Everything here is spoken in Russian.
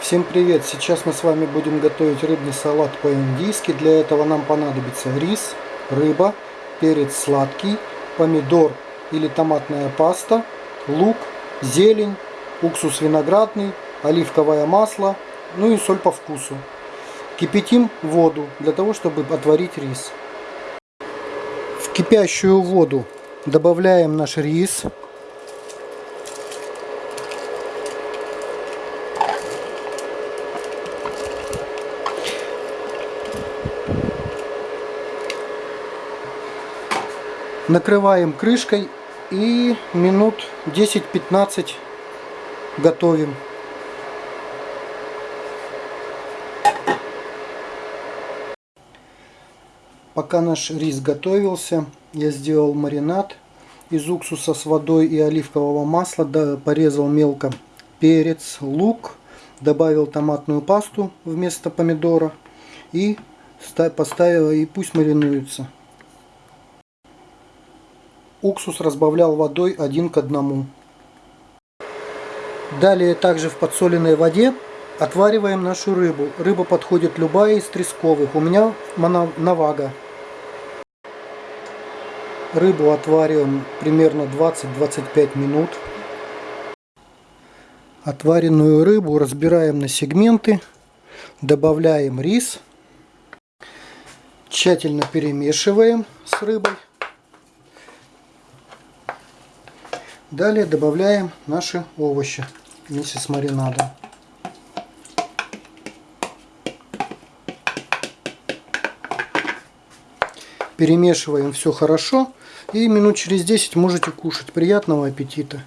Всем привет! Сейчас мы с вами будем готовить рыбный салат по-индийски. Для этого нам понадобится рис, рыба, перец сладкий, помидор или томатная паста, лук, зелень, уксус виноградный, оливковое масло, ну и соль по вкусу. Кипятим воду для того, чтобы отварить рис. В кипящую воду добавляем наш рис. Накрываем крышкой и минут 10-15 готовим. Пока наш рис готовился, я сделал маринад из уксуса с водой и оливкового масла, порезал мелко перец, лук, добавил томатную пасту вместо помидора и поставил и пусть маринуется. Уксус разбавлял водой один к одному. Далее также в подсоленной воде отвариваем нашу рыбу. Рыба подходит любая из тресковых. У меня навага. Рыбу отвариваем примерно 20-25 минут. Отваренную рыбу разбираем на сегменты. Добавляем рис. Тщательно перемешиваем с рыбой. Далее добавляем наши овощи вместе с маринадом. Перемешиваем все хорошо и минут через 10 можете кушать. Приятного аппетита!